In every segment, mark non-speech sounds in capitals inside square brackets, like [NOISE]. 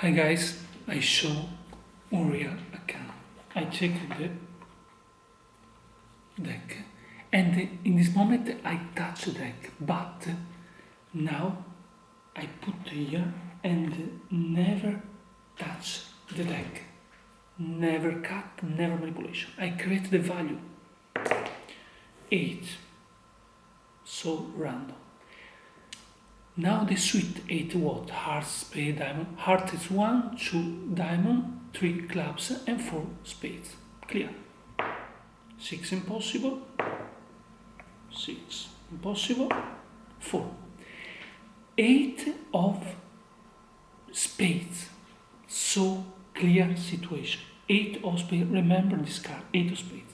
Hi guys, I show Unreal account. I check the deck and in this moment I touch the deck but now I put here and never touch the deck. Never cut, never manipulation. I create the value. 8. So random. Now the suite 8 what? Heart, spade, diamond. Heart is 1, 2, diamond, 3 clubs and 4 spades. Clear. 6 impossible. 6 impossible. 4. 8 of spades. So clear situation. 8 of spades. Remember this card. 8 of spades.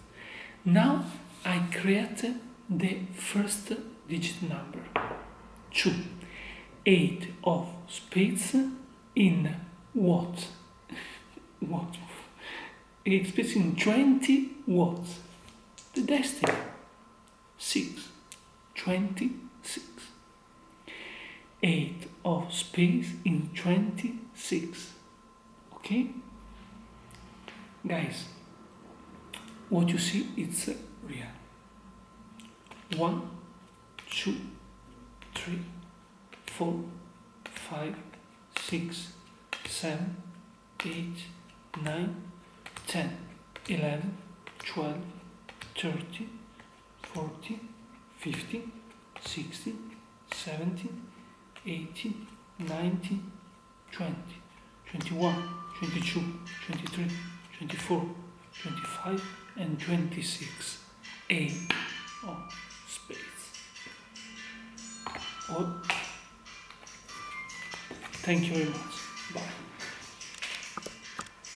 Now I create the first digit number. 2 eight of spades in what? [LAUGHS] what? Eight spades in 20 what? The destiny. 6. 26. 8 of spades in 26. Okay? Guys, what you see it's uh, real. 1, 2, 3, four, five, six, seven, eight, nine, ten, eleven, twelve, thirteen, fourteen, fifteen, sixteen, seventeen, eighteen, nineteen, twenty, twenty-one, twenty-two, twenty-three, twenty-four, twenty-five, and twenty-six. Eight oh, of spades. What? Thank you very much.